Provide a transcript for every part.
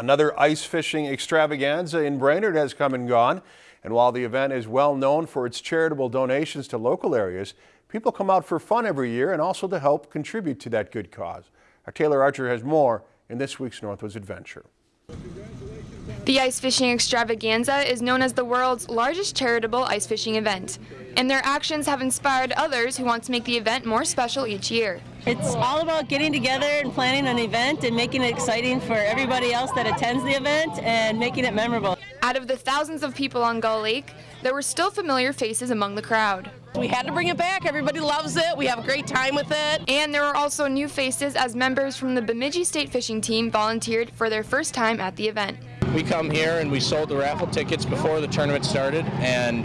Another ice fishing extravaganza in Brainerd has come and gone. And while the event is well known for its charitable donations to local areas, people come out for fun every year and also to help contribute to that good cause. Our Taylor Archer has more in this week's Northwoods Adventure. The ice fishing extravaganza is known as the world's largest charitable ice fishing event, and their actions have inspired others who want to make the event more special each year. It's all about getting together and planning an event and making it exciting for everybody else that attends the event and making it memorable. Out of the thousands of people on Gull Lake, there were still familiar faces among the crowd. We had to bring it back. Everybody loves it. We have a great time with it. And there were also new faces as members from the Bemidji State Fishing Team volunteered for their first time at the event. We come here and we sold the raffle tickets before the tournament started and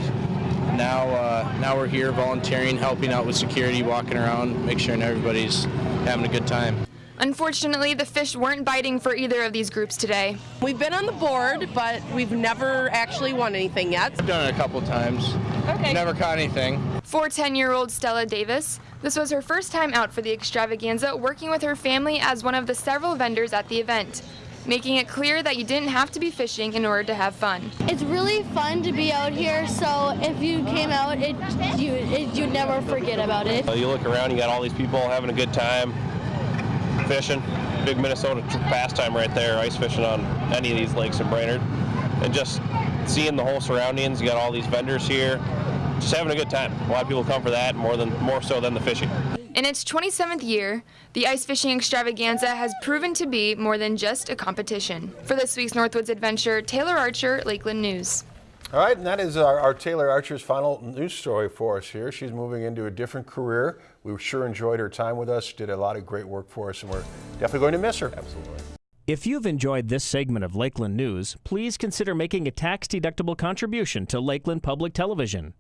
now uh, now we're here volunteering, helping out with security, walking around, make sure everybody's having a good time. Unfortunately, the fish weren't biting for either of these groups today. We've been on the board, but we've never actually won anything yet. I've done it a couple times. Okay. Never caught anything. For 10-year-old Stella Davis, this was her first time out for the extravaganza, working with her family as one of the several vendors at the event making it clear that you didn't have to be fishing in order to have fun. It's really fun to be out here, so if you came out, it, you, it, you'd never forget about it. You look around, you got all these people having a good time, fishing. Big Minnesota pastime right there, ice fishing on any of these lakes in Brainerd. And just seeing the whole surroundings, you got all these vendors here, just having a good time. A lot of people come for that more than more so than the fishing. In its 27th year, the ice fishing extravaganza has proven to be more than just a competition. For this week's Northwoods Adventure, Taylor Archer, Lakeland News. All right, and that is our, our, Taylor Archer's final news story for us here. She's moving into a different career. We sure enjoyed her time with us. Did a lot of great work for us, and we're definitely going to miss her. Absolutely. If you've enjoyed this segment of Lakeland News, please consider making a tax-deductible contribution to Lakeland Public Television.